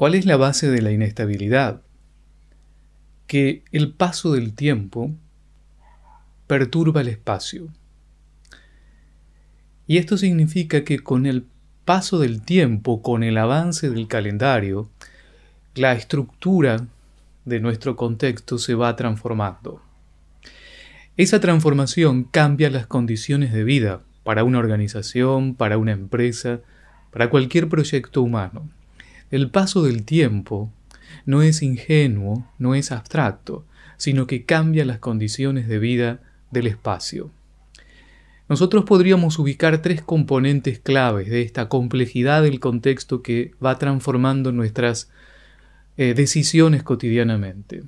¿Cuál es la base de la inestabilidad? Que el paso del tiempo perturba el espacio. Y esto significa que con el paso del tiempo, con el avance del calendario, la estructura de nuestro contexto se va transformando. Esa transformación cambia las condiciones de vida para una organización, para una empresa, para cualquier proyecto humano. El paso del tiempo no es ingenuo, no es abstracto, sino que cambia las condiciones de vida del espacio. Nosotros podríamos ubicar tres componentes claves de esta complejidad del contexto que va transformando nuestras eh, decisiones cotidianamente.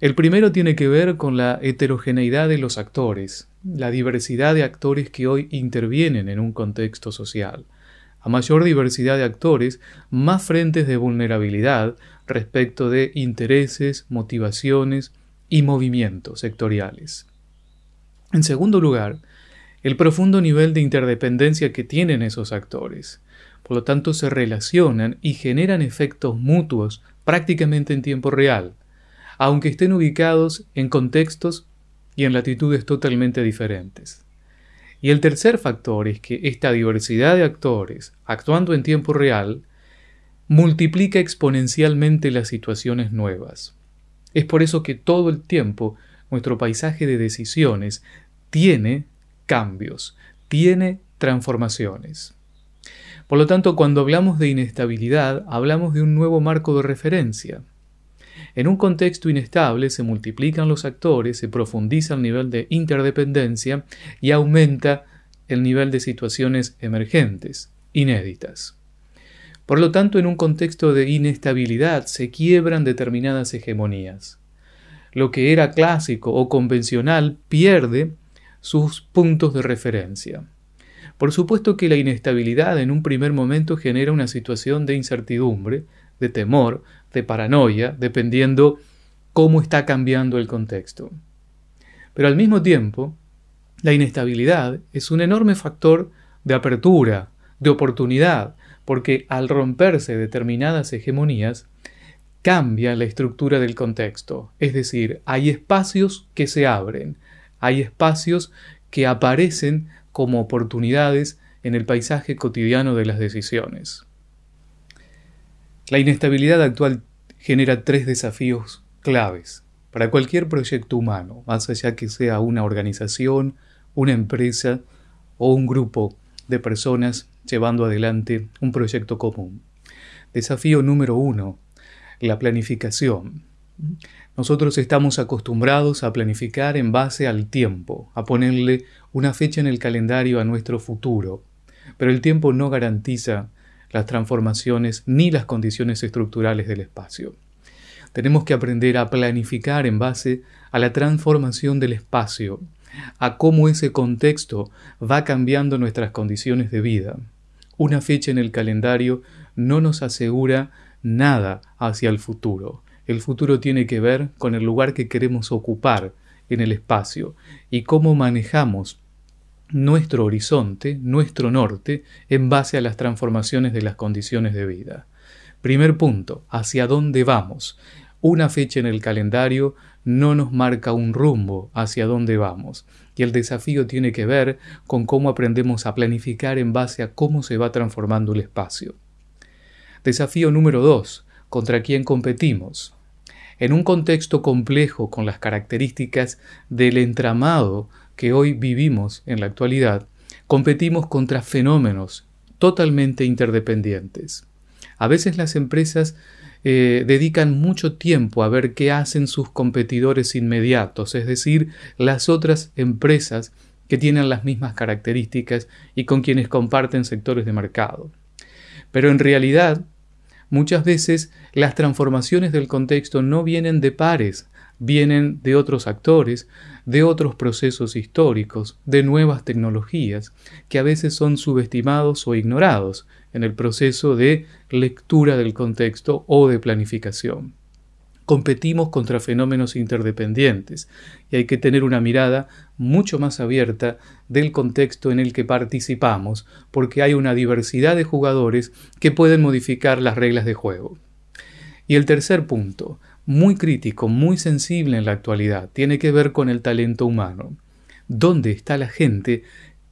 El primero tiene que ver con la heterogeneidad de los actores, la diversidad de actores que hoy intervienen en un contexto social. Mayor diversidad de actores, más frentes de vulnerabilidad respecto de intereses, motivaciones y movimientos sectoriales. En segundo lugar, el profundo nivel de interdependencia que tienen esos actores. Por lo tanto, se relacionan y generan efectos mutuos prácticamente en tiempo real, aunque estén ubicados en contextos y en latitudes totalmente diferentes. Y el tercer factor es que esta diversidad de actores, actuando en tiempo real, multiplica exponencialmente las situaciones nuevas. Es por eso que todo el tiempo nuestro paisaje de decisiones tiene cambios, tiene transformaciones. Por lo tanto, cuando hablamos de inestabilidad, hablamos de un nuevo marco de referencia. En un contexto inestable se multiplican los actores, se profundiza el nivel de interdependencia y aumenta el nivel de situaciones emergentes, inéditas. Por lo tanto, en un contexto de inestabilidad se quiebran determinadas hegemonías. Lo que era clásico o convencional pierde sus puntos de referencia. Por supuesto que la inestabilidad en un primer momento genera una situación de incertidumbre, de temor, de paranoia, dependiendo cómo está cambiando el contexto. Pero al mismo tiempo, la inestabilidad es un enorme factor de apertura, de oportunidad, porque al romperse determinadas hegemonías, cambia la estructura del contexto, es decir, hay espacios que se abren, hay espacios que aparecen como oportunidades en el paisaje cotidiano de las decisiones. La inestabilidad actual genera tres desafíos claves para cualquier proyecto humano, más allá que sea una organización, una empresa o un grupo de personas llevando adelante un proyecto común. Desafío número uno, la planificación. Nosotros estamos acostumbrados a planificar en base al tiempo, a ponerle una fecha en el calendario a nuestro futuro, pero el tiempo no garantiza las transformaciones ni las condiciones estructurales del espacio. Tenemos que aprender a planificar en base a la transformación del espacio, a cómo ese contexto va cambiando nuestras condiciones de vida. Una fecha en el calendario no nos asegura nada hacia el futuro. El futuro tiene que ver con el lugar que queremos ocupar en el espacio y cómo manejamos nuestro horizonte, nuestro norte, en base a las transformaciones de las condiciones de vida. Primer punto, ¿hacia dónde vamos? Una fecha en el calendario no nos marca un rumbo hacia dónde vamos. Y el desafío tiene que ver con cómo aprendemos a planificar en base a cómo se va transformando el espacio. Desafío número 2. ¿Contra quién competimos? En un contexto complejo con las características del entramado que hoy vivimos en la actualidad, competimos contra fenómenos totalmente interdependientes. A veces las empresas eh, dedican mucho tiempo a ver qué hacen sus competidores inmediatos, es decir, las otras empresas que tienen las mismas características y con quienes comparten sectores de mercado. Pero en realidad, muchas veces las transformaciones del contexto no vienen de pares, vienen de otros actores, de otros procesos históricos, de nuevas tecnologías, que a veces son subestimados o ignorados en el proceso de lectura del contexto o de planificación. Competimos contra fenómenos interdependientes y hay que tener una mirada mucho más abierta del contexto en el que participamos, porque hay una diversidad de jugadores que pueden modificar las reglas de juego. Y el tercer punto, muy crítico, muy sensible en la actualidad, tiene que ver con el talento humano. ¿Dónde está la gente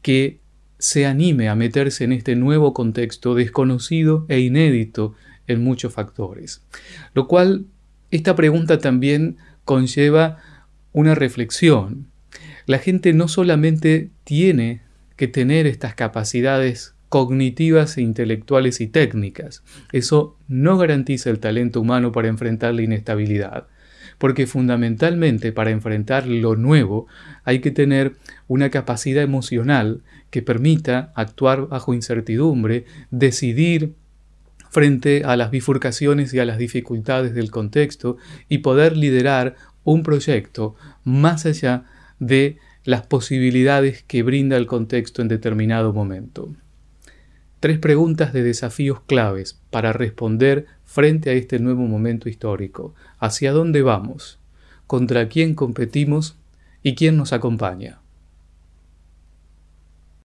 que se anime a meterse en este nuevo contexto desconocido e inédito en muchos factores? Lo cual, esta pregunta también conlleva una reflexión. La gente no solamente tiene que tener estas capacidades cognitivas intelectuales y técnicas. Eso no garantiza el talento humano para enfrentar la inestabilidad, porque fundamentalmente para enfrentar lo nuevo hay que tener una capacidad emocional que permita actuar bajo incertidumbre, decidir frente a las bifurcaciones y a las dificultades del contexto y poder liderar un proyecto más allá de las posibilidades que brinda el contexto en determinado momento. Tres preguntas de desafíos claves para responder frente a este nuevo momento histórico. ¿Hacia dónde vamos? ¿Contra quién competimos? ¿Y quién nos acompaña?